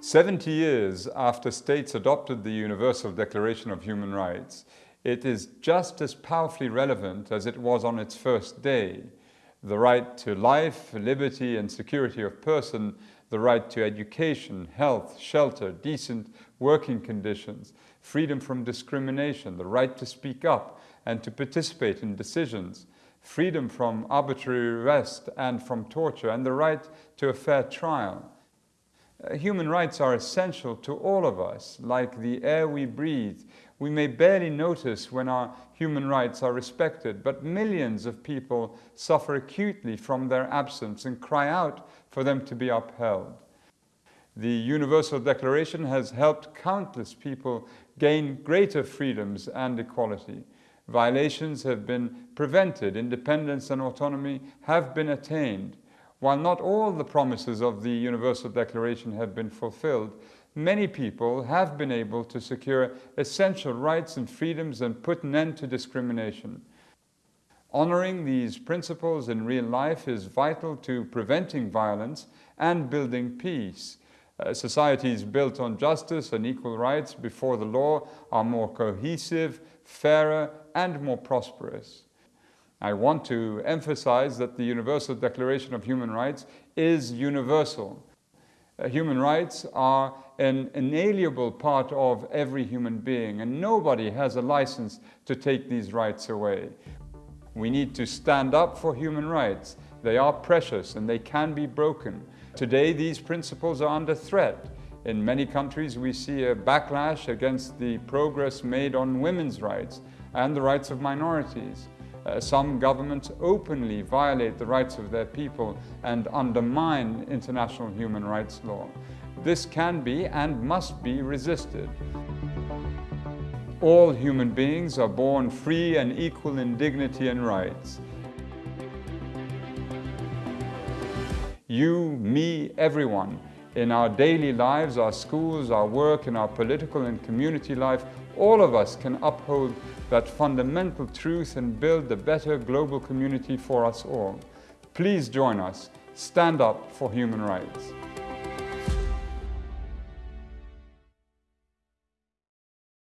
70 years after states adopted the Universal Declaration of Human Rights, it is just as powerfully relevant as it was on its first day. The right to life, liberty and security of person, the right to education, health, shelter, decent working conditions, freedom from discrimination, the right to speak up and to participate in decisions, freedom from arbitrary arrest and from torture, and the right to a fair trial. Uh, human rights are essential to all of us, like the air we breathe. We may barely notice when our human rights are respected, but millions of people suffer acutely from their absence and cry out for them to be upheld. The Universal Declaration has helped countless people gain greater freedoms and equality. Violations have been prevented, independence and autonomy have been attained, while not all the promises of the Universal Declaration have been fulfilled, many people have been able to secure essential rights and freedoms and put an end to discrimination. Honoring these principles in real life is vital to preventing violence and building peace. Uh, societies built on justice and equal rights before the law are more cohesive, fairer and more prosperous. I want to emphasize that the Universal Declaration of Human Rights is universal. Uh, human rights are an inalienable part of every human being and nobody has a license to take these rights away. We need to stand up for human rights. They are precious and they can be broken. Today these principles are under threat. In many countries we see a backlash against the progress made on women's rights and the rights of minorities. Uh, some governments openly violate the rights of their people and undermine international human rights law. This can be and must be resisted. All human beings are born free and equal in dignity and rights. You, me, everyone, in our daily lives, our schools, our work, in our political and community life, all of us can uphold that fundamental truth and build a better global community for us all. Please join us. Stand up for human rights.